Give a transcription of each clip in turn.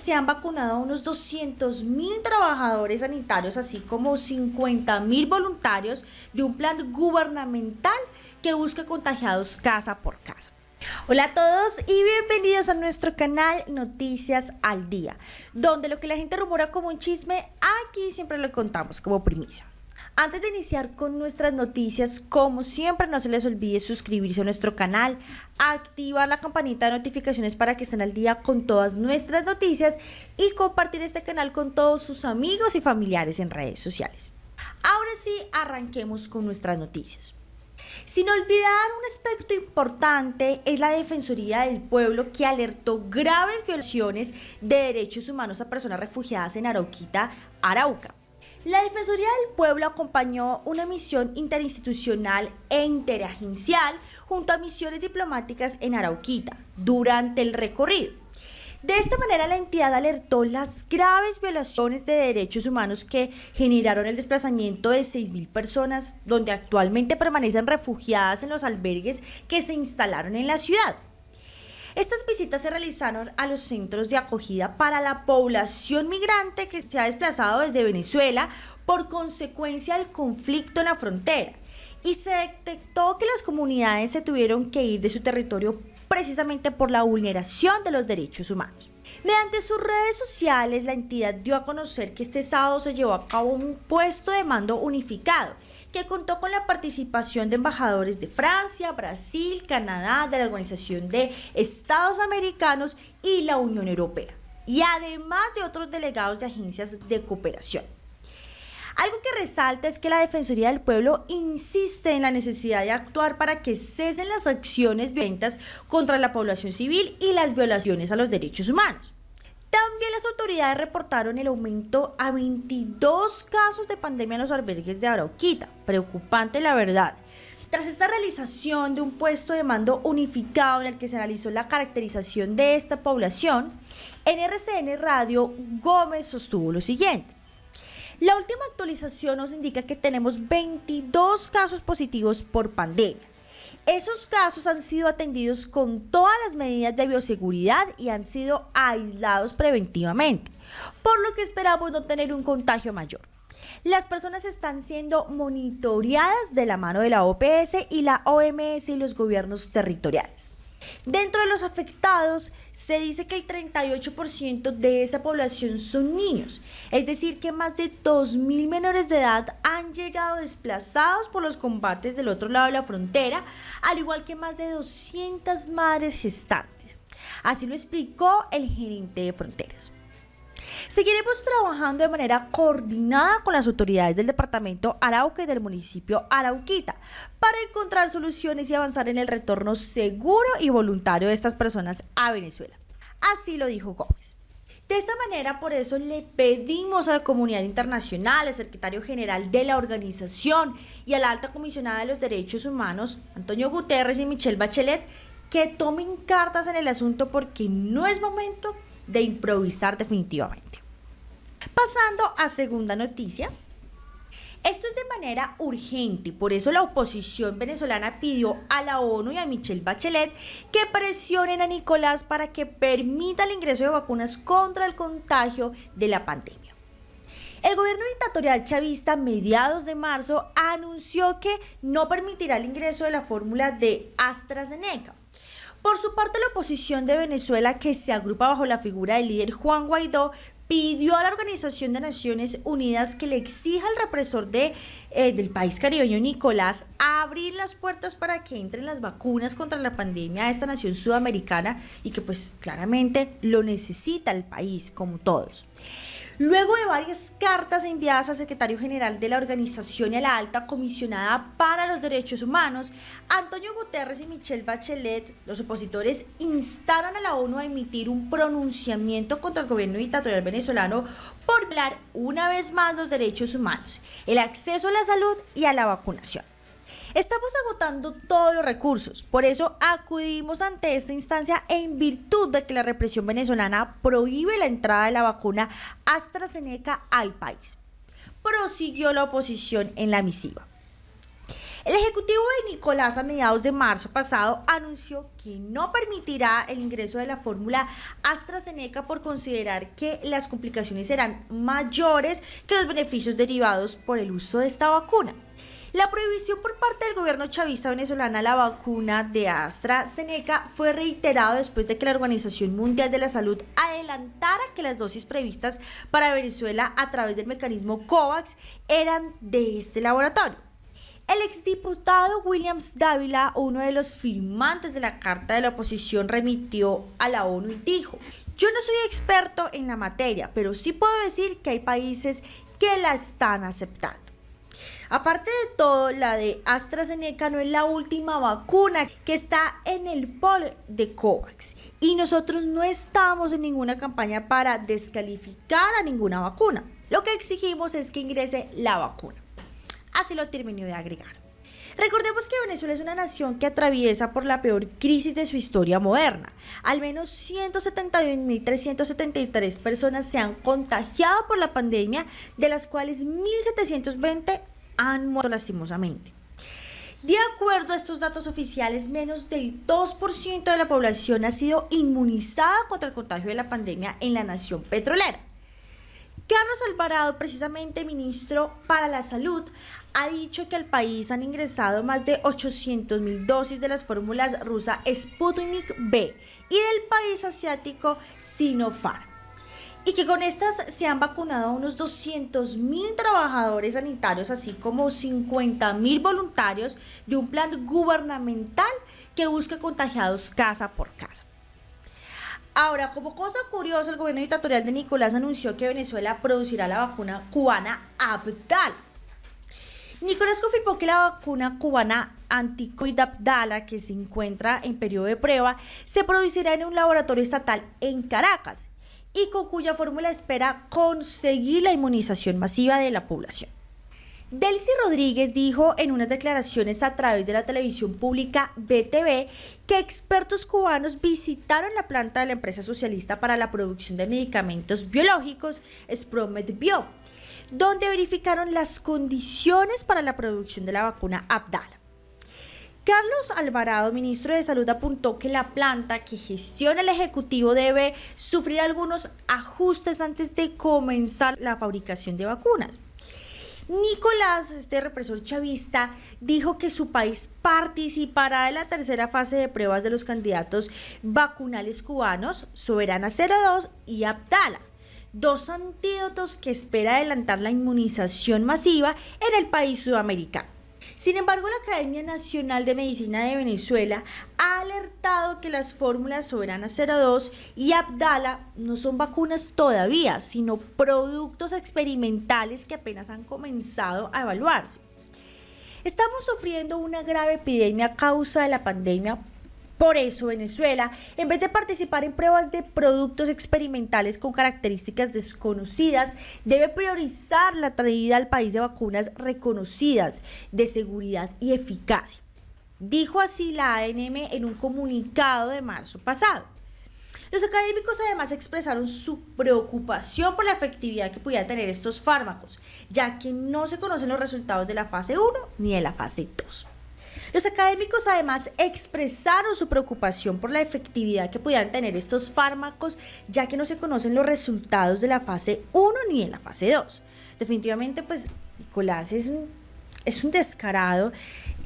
se han vacunado a unos 200 mil trabajadores sanitarios, así como 50 mil voluntarios de un plan gubernamental que busca contagiados casa por casa. Hola a todos y bienvenidos a nuestro canal Noticias al Día, donde lo que la gente rumora como un chisme, aquí siempre lo contamos como primicia. Antes de iniciar con nuestras noticias, como siempre, no se les olvide suscribirse a nuestro canal, activar la campanita de notificaciones para que estén al día con todas nuestras noticias y compartir este canal con todos sus amigos y familiares en redes sociales. Ahora sí, arranquemos con nuestras noticias. Sin olvidar un aspecto importante es la Defensoría del Pueblo que alertó graves violaciones de derechos humanos a personas refugiadas en Arauquita, Arauca. La Defensoría del Pueblo acompañó una misión interinstitucional e interagencial junto a misiones diplomáticas en Arauquita durante el recorrido. De esta manera, la entidad alertó las graves violaciones de derechos humanos que generaron el desplazamiento de 6.000 personas, donde actualmente permanecen refugiadas en los albergues que se instalaron en la ciudad. Estas visitas se realizaron a los centros de acogida para la población migrante que se ha desplazado desde Venezuela por consecuencia del conflicto en la frontera y se detectó que las comunidades se tuvieron que ir de su territorio precisamente por la vulneración de los derechos humanos. Mediante sus redes sociales, la entidad dio a conocer que este sábado se llevó a cabo un puesto de mando unificado que contó con la participación de embajadores de Francia, Brasil, Canadá, de la Organización de Estados Americanos y la Unión Europea, y además de otros delegados de agencias de cooperación. Algo que resalta es que la Defensoría del Pueblo insiste en la necesidad de actuar para que cesen las acciones violentas contra la población civil y las violaciones a los derechos humanos. También las autoridades reportaron el aumento a 22 casos de pandemia en los albergues de Arauquita. Preocupante la verdad. Tras esta realización de un puesto de mando unificado en el que se analizó la caracterización de esta población, en RCN Radio Gómez sostuvo lo siguiente. La última actualización nos indica que tenemos 22 casos positivos por pandemia. Esos casos han sido atendidos con todas las medidas de bioseguridad y han sido aislados preventivamente, por lo que esperamos no tener un contagio mayor. Las personas están siendo monitoreadas de la mano de la OPS y la OMS y los gobiernos territoriales. Dentro de los afectados se dice que el 38% de esa población son niños, es decir que más de 2.000 menores de edad han llegado desplazados por los combates del otro lado de la frontera, al igual que más de 200 madres gestantes. Así lo explicó el gerente de fronteras. Seguiremos trabajando de manera coordinada con las autoridades del departamento Arauca y del municipio Arauquita para encontrar soluciones y avanzar en el retorno seguro y voluntario de estas personas a Venezuela. Así lo dijo Gómez. De esta manera, por eso le pedimos a la comunidad internacional, al secretario general de la organización y a la alta comisionada de los derechos humanos, Antonio Guterres y Michelle Bachelet, que tomen cartas en el asunto porque no es momento de improvisar definitivamente. Pasando a segunda noticia. Esto es de manera urgente, por eso la oposición venezolana pidió a la ONU y a Michelle Bachelet que presionen a Nicolás para que permita el ingreso de vacunas contra el contagio de la pandemia. El gobierno dictatorial chavista a mediados de marzo anunció que no permitirá el ingreso de la fórmula de AstraZeneca. Por su parte, la oposición de Venezuela, que se agrupa bajo la figura del líder Juan Guaidó, pidió a la Organización de Naciones Unidas que le exija al represor de, eh, del país caribeño Nicolás abrir las puertas para que entren las vacunas contra la pandemia a esta nación sudamericana y que pues claramente lo necesita el país como todos. Luego de varias cartas enviadas al secretario general de la organización y a la alta comisionada para los derechos humanos, Antonio Guterres y Michelle Bachelet, los opositores, instaron a la ONU a emitir un pronunciamiento contra el gobierno dictatorial venezolano por violar una vez más los derechos humanos, el acceso a la salud y a la vacunación. Estamos agotando todos los recursos, por eso acudimos ante esta instancia en virtud de que la represión venezolana prohíbe la entrada de la vacuna AstraZeneca al país. Prosiguió la oposición en la misiva. El ejecutivo de Nicolás a mediados de marzo pasado anunció que no permitirá el ingreso de la fórmula AstraZeneca por considerar que las complicaciones serán mayores que los beneficios derivados por el uso de esta vacuna. La prohibición por parte del gobierno chavista venezolana a la vacuna de AstraZeneca fue reiterado después de que la Organización Mundial de la Salud adelantara que las dosis previstas para Venezuela a través del mecanismo COVAX eran de este laboratorio. El exdiputado Williams Dávila, uno de los firmantes de la Carta de la Oposición, remitió a la ONU y dijo, yo no soy experto en la materia, pero sí puedo decir que hay países que la están aceptando. Aparte de todo, la de AstraZeneca no es la última vacuna que está en el pol de COVAX y nosotros no estamos en ninguna campaña para descalificar a ninguna vacuna. Lo que exigimos es que ingrese la vacuna. Así lo terminó de agregar. Recordemos que Venezuela es una nación que atraviesa por la peor crisis de su historia moderna. Al menos 171.373 personas se han contagiado por la pandemia, de las cuales 1.720 han muerto lastimosamente. De acuerdo a estos datos oficiales, menos del 2% de la población ha sido inmunizada contra el contagio de la pandemia en la nación petrolera. Carlos Alvarado, precisamente ministro para la Salud, ha dicho que al país han ingresado más de 800 mil dosis de las fórmulas rusa Sputnik B y del país asiático Sinopharm y que con estas se han vacunado a unos 200 mil trabajadores sanitarios, así como 50 mil voluntarios de un plan gubernamental que busca contagiados casa por casa. Ahora, como cosa curiosa, el gobierno dictatorial de Nicolás anunció que Venezuela producirá la vacuna cubana Abdal. Nicolás confirmó que la vacuna cubana anticovid Abdala, que se encuentra en periodo de prueba, se producirá en un laboratorio estatal en Caracas y con cuya fórmula espera conseguir la inmunización masiva de la población. Delcy Rodríguez dijo en unas declaraciones a través de la televisión pública BTV que expertos cubanos visitaron la planta de la empresa socialista para la producción de medicamentos biológicos, Spromed Bio, donde verificaron las condiciones para la producción de la vacuna Abdala. Carlos Alvarado, ministro de Salud, apuntó que la planta que gestiona el Ejecutivo debe sufrir algunos ajustes antes de comenzar la fabricación de vacunas. Nicolás, este represor chavista, dijo que su país participará en la tercera fase de pruebas de los candidatos vacunales cubanos, Soberana 02 y Abdala, dos antídotos que espera adelantar la inmunización masiva en el país sudamericano. Sin embargo, la Academia Nacional de Medicina de Venezuela ha alertado que las fórmulas Soberana 02 y Abdala no son vacunas todavía, sino productos experimentales que apenas han comenzado a evaluarse. Estamos sufriendo una grave epidemia a causa de la pandemia por eso Venezuela, en vez de participar en pruebas de productos experimentales con características desconocidas, debe priorizar la traída al país de vacunas reconocidas de seguridad y eficacia. Dijo así la ANM en un comunicado de marzo pasado. Los académicos además expresaron su preocupación por la efectividad que pudieran tener estos fármacos, ya que no se conocen los resultados de la fase 1 ni de la fase 2. Los académicos además expresaron su preocupación por la efectividad que pudieran tener estos fármacos, ya que no se conocen los resultados de la fase 1 ni de la fase 2. Definitivamente, pues Nicolás es un, es un descarado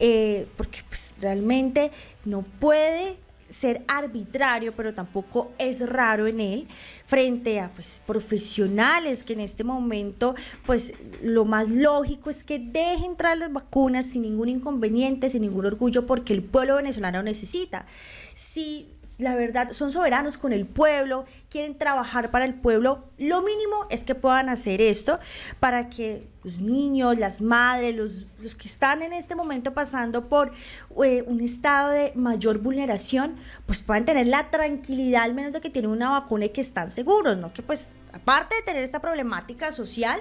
eh, porque pues, realmente no puede ser arbitrario, pero tampoco es raro en él, frente a pues, profesionales que en este momento, pues lo más lógico es que dejen entrar las vacunas sin ningún inconveniente, sin ningún orgullo, porque el pueblo venezolano necesita. Si la verdad son soberanos con el pueblo, quieren trabajar para el pueblo, lo mínimo es que puedan hacer esto para que los niños, las madres, los, los que están en este momento pasando por eh, un estado de mayor vulneración, pues puedan tener la tranquilidad al menos de que tienen una vacuna y que están seguros, ¿no? Que pues aparte de tener esta problemática social,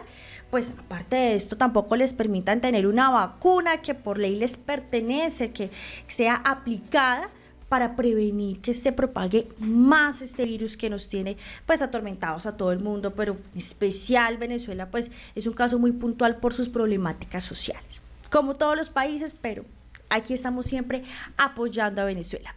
pues aparte de esto tampoco les permitan tener una vacuna que por ley les pertenece, que sea aplicada para prevenir que se propague más este virus que nos tiene pues atormentados a todo el mundo, pero en especial Venezuela pues es un caso muy puntual por sus problemáticas sociales. como todos los países, pero aquí estamos siempre apoyando a Venezuela.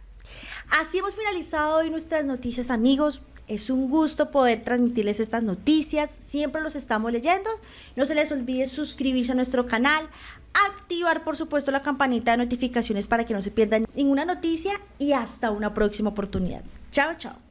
Así hemos finalizado hoy nuestras noticias amigos. Es un gusto poder transmitirles estas noticias. Siempre los estamos leyendo. No se les olvide suscribirse a nuestro canal, activar por supuesto la campanita de notificaciones para que no se pierdan ninguna noticia y hasta una próxima oportunidad. Chao, chao.